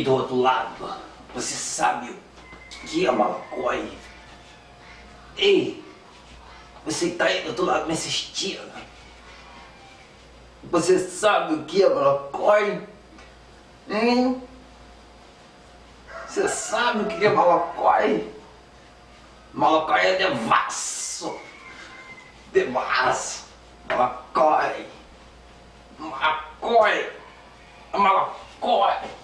E do outro lado, você sabe o que é malacói? Ei, você que tá aí do outro lado me assistindo. Você sabe o que é malacói? Hein? Você sabe o que é malacói? Malacói é devasso. Devasso. Malacói. Malacói. Malacói.